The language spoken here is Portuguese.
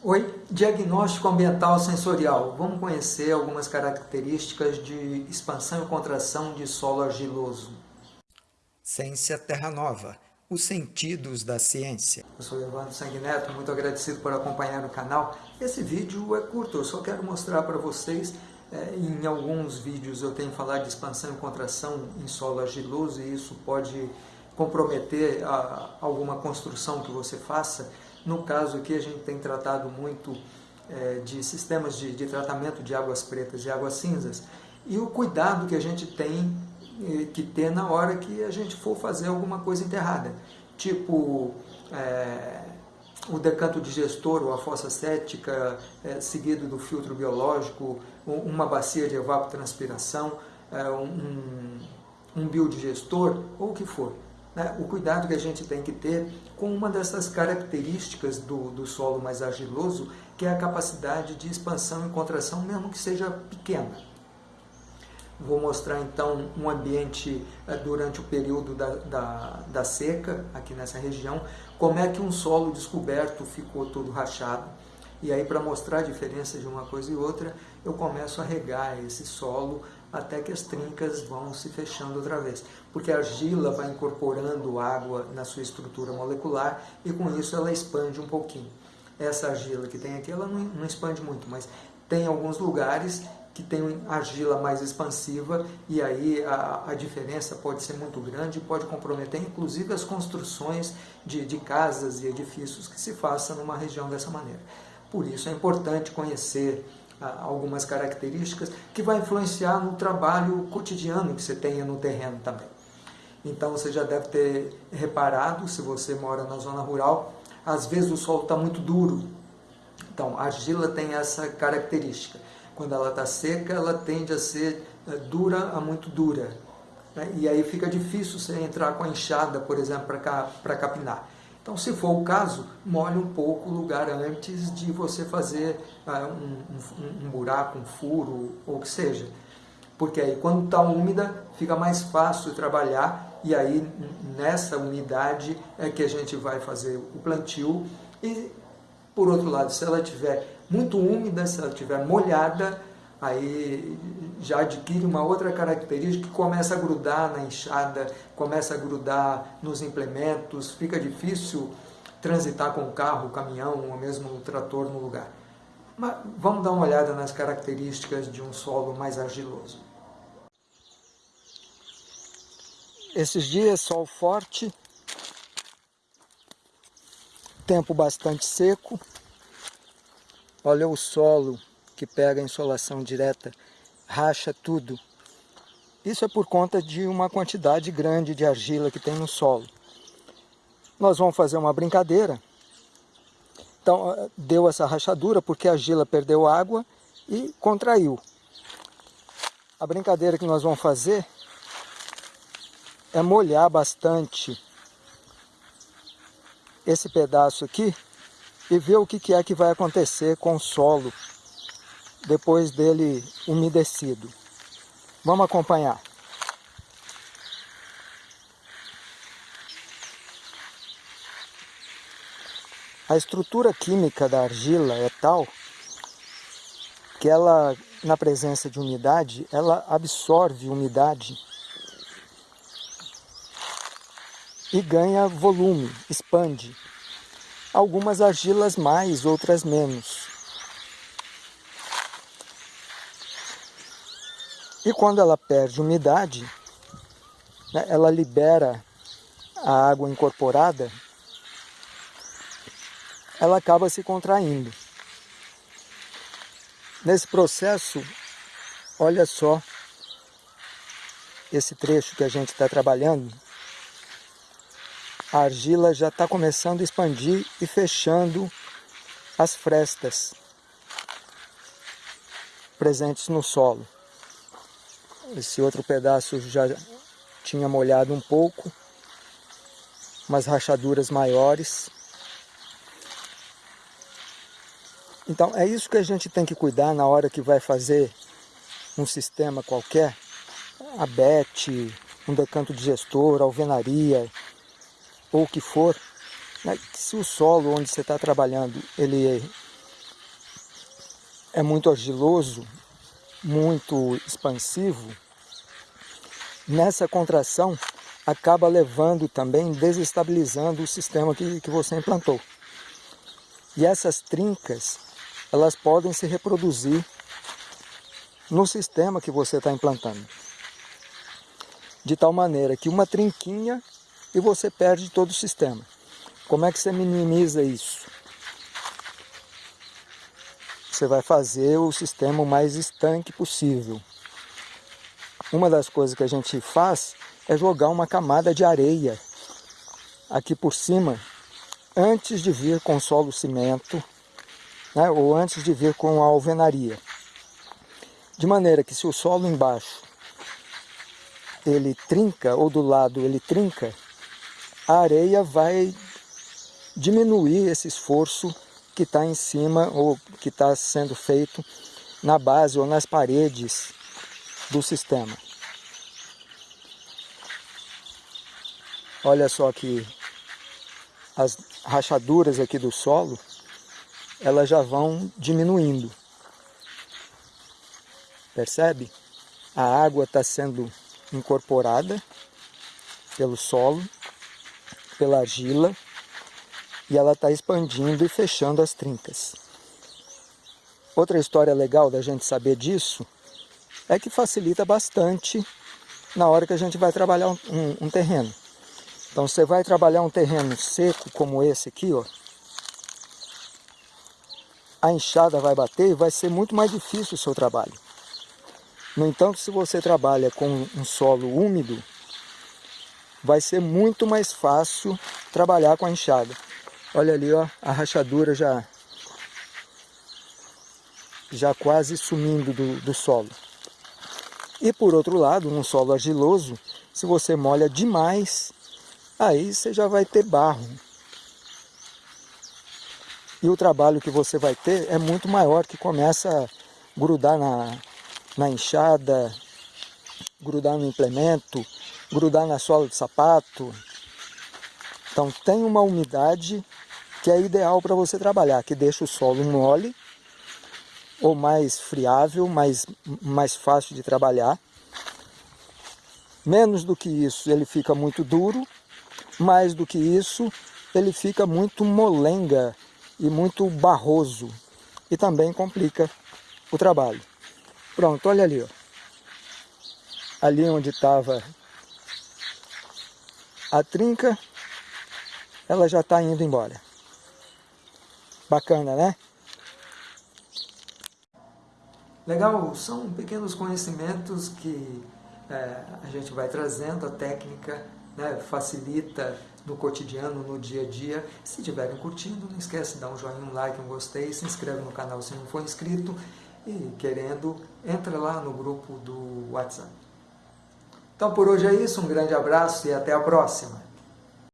Oi, diagnóstico ambiental sensorial. Vamos conhecer algumas características de expansão e contração de solo argiloso. Ciência Terra Nova, os sentidos da ciência. Eu sou Evandro Sanguineto, muito agradecido por acompanhar o canal. Esse vídeo é curto, eu só quero mostrar para vocês, é, em alguns vídeos eu tenho falado de expansão e contração em solo argiloso e isso pode comprometer a, alguma construção que você faça, no caso aqui, a gente tem tratado muito é, de sistemas de, de, tratamento de águas pretas e águas cinzas. E o cuidado que a gente tem é, que ter na hora que a gente for fazer alguma coisa enterrada, tipo é, o decanto digestor ou a fossa cética, é, seguido do filtro biológico, uma bacia de evapotranspiração, é, um, um biodigestor ou o que for né, o cuidado que a gente tem que ter com uma dessas características do, do solo mais argiloso, que é a capacidade de expansão e contração, mesmo que seja pequena. Vou mostrar então um ambiente eh, durante o período da, da, da, seca, aqui nessa região, como é que um solo descoberto ficou todo rachado. E aí, para mostrar a diferença de uma coisa e outra, eu começo a regar esse solo até que as trincas vão se fechando outra vez. Porque a argila vai incorporando água na sua estrutura molecular e com isso ela expande um pouquinho. Essa argila que tem aqui, ela não, não expande muito, mas tem alguns lugares que tem argila mais expansiva e aí a, a diferença pode ser muito grande e pode comprometer inclusive as construções de, de casas e edifícios que se façam numa região dessa maneira. Por isso é importante conhecer algumas características que vai influenciar no trabalho cotidiano que você tenha no terreno também. Então você já deve ter reparado, se você mora na zona rural, às vezes o solo está muito duro. Então a argila tem essa característica. Quando ela está seca, ela tende a ser eh, dura a muito dura. Né? E aí fica difícil você entrar com a enxada, por exemplo, para capinar. Então, se for o caso, molhe um pouco o lugar antes de você fazer ah, um, um, um, buraco, um furo, ou o que seja. Porque aí, quando está úmida, fica mais fácil trabalhar e aí, nessa umidade, é que a gente vai fazer o plantio. E, por outro lado, se ela estiver muito úmida, se ela estiver molhada, aí já adquire uma outra característica que começa a grudar na enxada, começa a grudar nos implementos, fica difícil transitar com o carro, o caminhão ou mesmo o trator no lugar. Mas vamos dar uma olhada nas características de um solo mais argiloso. Esses dias, sol forte, tempo bastante seco, olha o solo que pega insolação direta, racha tudo. Isso é por conta de uma quantidade grande de argila que tem no solo. Nós vamos fazer uma brincadeira. Então, deu essa rachadura porque a argila perdeu água e contraiu. A brincadeira que nós vamos fazer é molhar bastante esse pedaço aqui e ver o que é que vai acontecer com o solo depois dele umedecido. Vamos acompanhar. A estrutura química da argila é tal que ela, na presença de umidade, ela absorve umidade e ganha volume, expande. Algumas argilas mais, outras menos. E quando ela perde umidade, né, ela libera a água incorporada, ela acaba se contraindo. Nesse processo, olha só esse trecho que a gente está trabalhando, a argila já está começando a expandir e fechando as frestas presentes no solo. Esse outro pedaço já tinha molhado um pouco, umas rachaduras maiores. Então é isso que a gente tem que cuidar na hora que vai fazer um sistema qualquer, abete, um decanto digestor, alvenaria, ou o que for, né? se o solo onde você está trabalhando ele é muito argiloso, muito expansivo, nessa contração acaba levando também, desestabilizando o sistema que, que você implantou. E essas trincas, elas podem se reproduzir no sistema que você está implantando. De tal maneira que uma trinquinha e você perde todo o sistema. Como é que você minimiza isso? Você vai fazer o sistema o mais estanque possível. Uma das coisas que a gente faz é jogar uma camada de areia aqui por cima, antes de vir com solo cimento, né, ou antes de vir com a alvenaria. De maneira que se o solo embaixo ele trinca, ou do lado ele trinca, a areia vai diminuir esse esforço que está em cima, ou que está sendo feito na base ou nas paredes do sistema. Olha só que as rachaduras aqui do solo, elas já vão diminuindo. Percebe? A água está sendo incorporada pelo solo, pela argila, e ela está expandindo e fechando as trincas. Outra história legal da gente saber disso é que facilita bastante na hora que a gente vai trabalhar um, um, um terreno. Então você vai trabalhar um terreno seco como esse aqui, ó. A enxada vai bater e vai ser muito mais difícil o seu trabalho. No entanto, se você trabalha com um solo úmido, vai ser muito mais fácil trabalhar com a enxada. Olha ali, ó, a rachadura já, já quase sumindo do, do solo. E por outro lado, num solo argiloso, se você molha demais, aí você já vai ter barro. E o trabalho que você vai ter é muito maior, que começa a grudar na, na enxada, grudar no implemento, grudar na sola do sapato. Então tem uma umidade que é ideal para você trabalhar, que deixa o solo mole ou mais friável, mais, mais fácil de trabalhar. Menos do que isso, ele fica muito duro. Mais do que isso, ele fica muito molenga e muito barroso. E também complica o trabalho. Pronto, olha ali. Ó. Ali onde estava a trinca, ela já está indo embora. Bacana, né? Legal, são pequenos conhecimentos que é, a gente vai trazendo, a técnica né, facilita no cotidiano, no dia a dia. Se estiverem curtindo, não esquece de dar um joinha, um like, um gostei, se inscreve no canal se não for inscrito e querendo, entra lá no grupo do WhatsApp. Então por hoje é isso, um grande abraço e até a próxima!